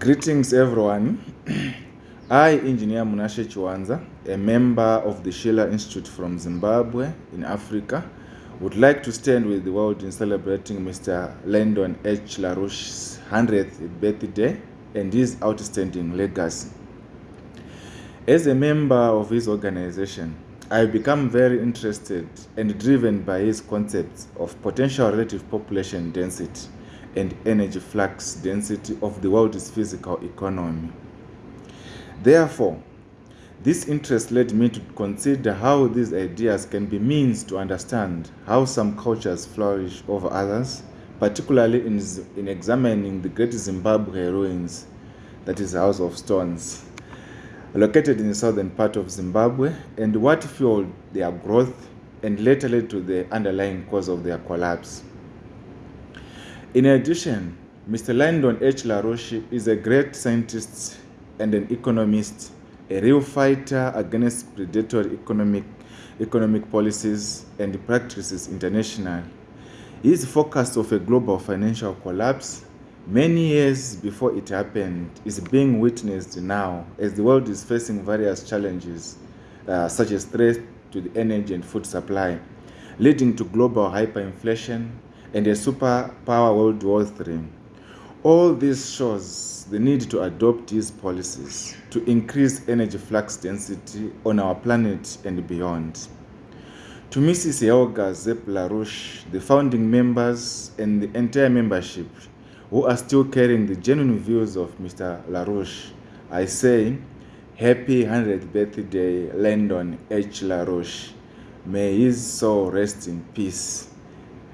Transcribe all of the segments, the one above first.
Greetings, everyone. I, Engineer Munashe Chiwanza, a member of the Schiller Institute from Zimbabwe in Africa, would like to stand with the world in celebrating Mr. Lyndon H. LaRouche's 100th birthday and his outstanding legacy. As a member of his organization, I have become very interested and driven by his concepts of potential relative population density and energy flux density of the world's physical economy. Therefore, this interest led me to consider how these ideas can be means to understand how some cultures flourish over others, particularly in, in examining the Great Zimbabwe ruins, that is House of Stones, located in the southern part of Zimbabwe, and what fueled their growth and later led to the underlying cause of their collapse. In addition, Mr. Lyndon H. LaRouche is a great scientist and an economist, a real fighter against predatory economic, economic policies and practices international. His focus of a global financial collapse many years before it happened is being witnessed now as the world is facing various challenges uh, such as threats to the energy and food supply, leading to global hyperinflation, and a superpower World War III. All this shows the need to adopt these policies to increase energy flux density on our planet and beyond. To Mrs. Helga Zepp LaRouche, the founding members and the entire membership who are still carrying the genuine views of Mr. LaRouche, I say, Happy 100th birthday, Lyndon H. LaRouche. May his soul rest in peace.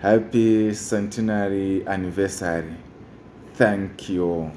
Happy centenary anniversary. Thank you.